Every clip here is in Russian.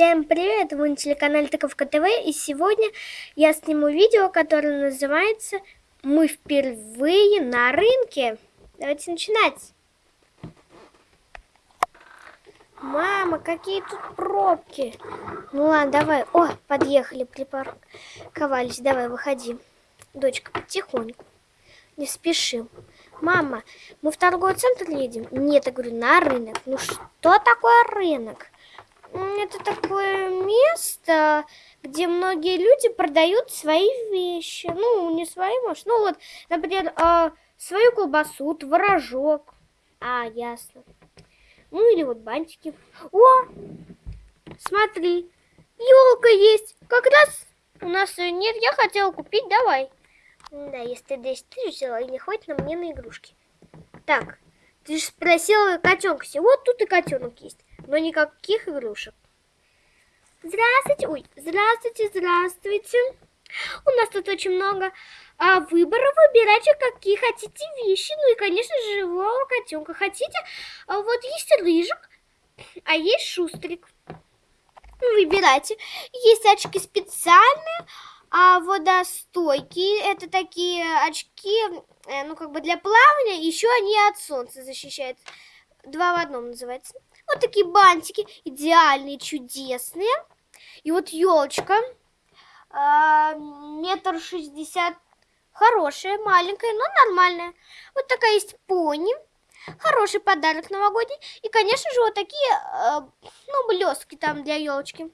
Всем привет! Вы на телеканале Таковка ТВ и сегодня я сниму видео, которое называется «Мы впервые на рынке». Давайте начинать. Мама, какие тут пробки. Ну ладно, давай. О, подъехали, припарковались. Давай, выходи. Дочка, потихоньку. Не спешим. Мама, мы в торговый центр едем? Нет, я говорю, на рынок. Ну что такое рынок? Это такое место, где многие люди продают свои вещи. Ну, не свои, может. Ну, вот, например, э, свою колбасу, творожок. А, ясно. Ну, или вот бантики. О, смотри, елка есть. Как раз у нас ее нет. Я хотела купить, давай. Да, если ты 10 тысяч взяла, и не хватит на мне на игрушки. Так, ты же спросила котенка. Вот тут и котенок есть но никаких игрушек. Здравствуйте, ой, здравствуйте, здравствуйте. У нас тут очень много а, выборов. Выбирайте, какие хотите вещи. Ну и, конечно, живого котенка. Хотите? А, вот есть рыжик, а есть шустрик. Выбирайте. Есть очки специальные, а водостойкие. Это такие очки, э, ну, как бы для плавания. Еще они от солнца защищают. Два в одном называется. Вот такие бантики, идеальные, чудесные. И вот елочка, а, метр шестьдесят, хорошая, маленькая, но нормальная. Вот такая есть пони, хороший подарок новогодний. И, конечно же, вот такие, а, ну, блестки там для елочки.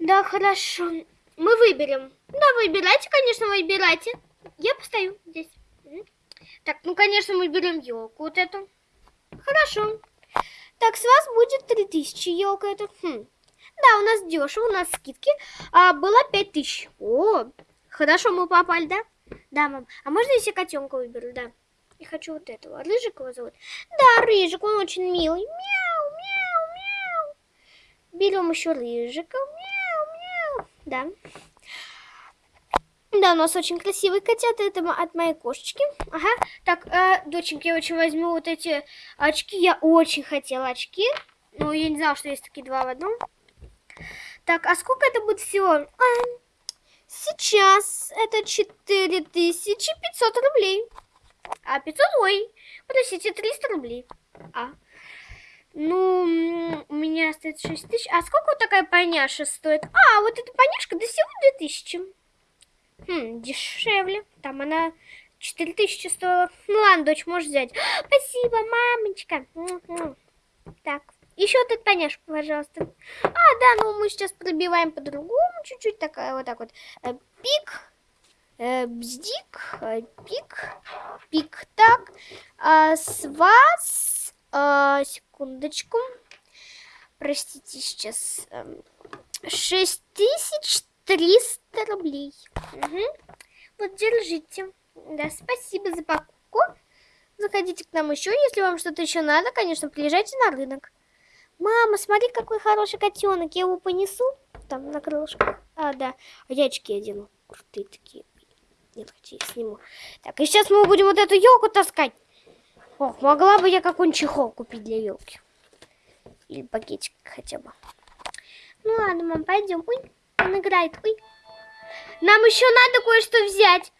Да, хорошо. Мы выберем. Да, выбирайте, конечно, выбирайте. Я постою здесь. Так, ну, конечно, мы берем елку вот эту. Хорошо. Так, с вас будет 3000 елка это. Хм. Да, у нас дешево, у нас скидки. А, было 5000. О, хорошо мы попали, да? Да, мам. А можно я себе котенка выберу, да? Я хочу вот этого. Рыжик его зовут? Да, Рыжик, он очень милый. Мяу, мяу, мяу. Берем еще Рыжика. Мяу, мяу. Да. Да, у нас очень красивые котята. Это от моей кошечки. Ага. Так, э, доченька, я очень возьму вот эти очки. Я очень хотела очки. Но я не знала, что есть такие два в одном. Так, а сколько это будет всего? А, сейчас это 4500 рублей. А 500, ой, подождите, 300 рублей. А, ну, у меня остается 6 тысяч. А сколько вот такая поняша стоит? А, вот эта поняшка до всего 2000. Хм, дешевле. Там она 4000 стоила. Ну ладно, дочь, можешь взять. Спасибо, мамочка. Так, еще тут поняшку, пожалуйста. А, да, ну мы сейчас пробиваем по-другому чуть-чуть. Такая вот так вот. Э, пик. Э, бздик. Э, пик. Пик. Так. А, с вас... Секундочку. Простите, сейчас... А, эм, 6300 рублей. Угу. Вот, держите. Да, спасибо за покупку. Заходите к нам еще, если вам что-то еще надо, конечно, приезжайте на рынок. Мама, смотри, какой хороший котенок. Я его понесу там на крылышках. А, да. А я очки одену. Крутые такие. Нет, хотя я сниму. Так, и сейчас мы будем вот эту елку таскать. Ох, могла бы я какой-нибудь чехол купить для елки. Или пакетик хотя бы. Ну ладно, мам, пойдем. Ой, он играет. Ой. Нам еще надо кое-что взять.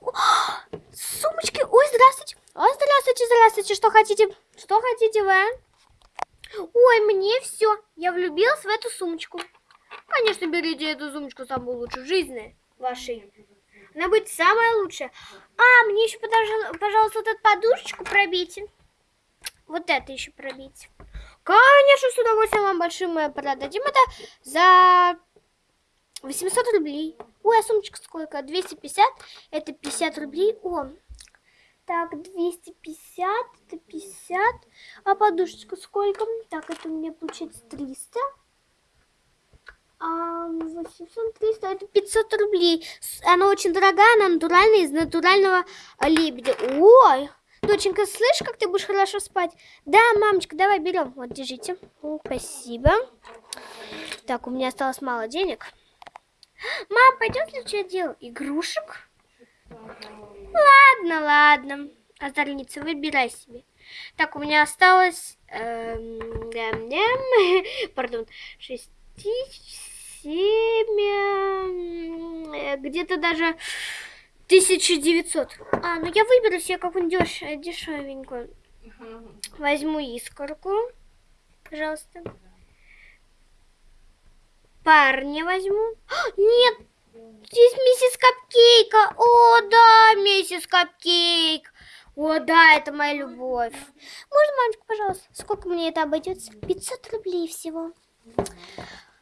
О, сумочки. Ой, здравствуйте. Ой, здравствуйте, здравствуйте. Что хотите? Что хотите вы? А? Ой, мне все. Я влюбилась в эту сумочку. Конечно, берите эту сумочку самую лучшую в жизни вашей. Она будет самая лучшая. А, мне еще, пожалуйста, вот эту подушечку пробейте. Вот это еще пробейте. Конечно, с удовольствием вам большим мы продадим это за 800 рублей. Ой, а сумочка сколько? 250. Это 50 рублей. О, так, 250, это 50. А подушечка сколько? Так, это у меня получается 300. А 800, 300, это 500 рублей. Она очень дорогая, она натуральная, из натурального лебедя. Ой, доченька, слышь, как ты будешь хорошо спать? Да, мамочка, давай берем. Вот, держите. Спасибо. Так, у меня осталось мало денег. Мам, пойдем следующее дело. Игрушек? Ладно, ладно. Озорница, выбирай себе. Так, у меня осталось... эм, пардон. Шесть, семь... э, Где-то даже 1900. А, ну я выберу себе какую-нибудь деш- дешевенькую. Возьму искорку. Пожалуйста. Парня возьму. А, Нет, здесь миссис Капкейка. О, да, миссис Капкейк. О, да, это моя любовь. Можно, мамочка, пожалуйста? Сколько мне это обойдется? 500 рублей всего.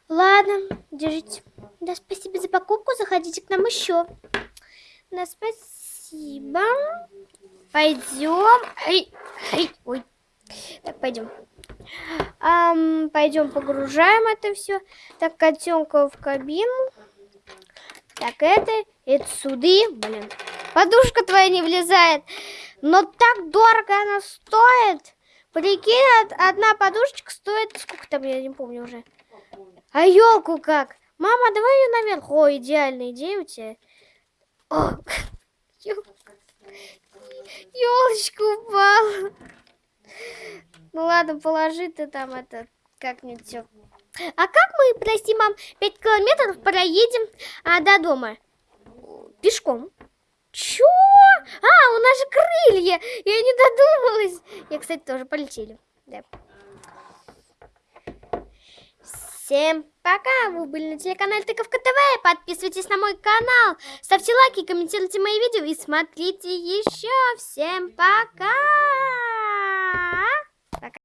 Ладно, держите. Да, спасибо за покупку. Заходите к нам еще. Да, спасибо. Пойдем. Эй, ой. Так, пойдем. Ам, пойдем погружаем это все. Так, котенка в кабину. Так, это, это суды. Блин, подушка твоя не влезает. Но так дорого она стоит. Прикинь, од- одна подушечка стоит, сколько там, я не помню уже. А елку как? Мама, давай ее наверх. О, идеальная идея у тебя. О, елочка упала. Ну ладно, положи ты там это как-нибудь все. А как мы, прости, мам, 5 километров проедем а, до дома? Пешком. Чё? А, у нас же крылья. Я не додумалась. Я, кстати, тоже полетели. Да. Всем пока! Вы были на телеканале Тыковка ТВ. Подписывайтесь на мой канал. Ставьте лайки, комментируйте мои видео и смотрите еще. Всем пока! так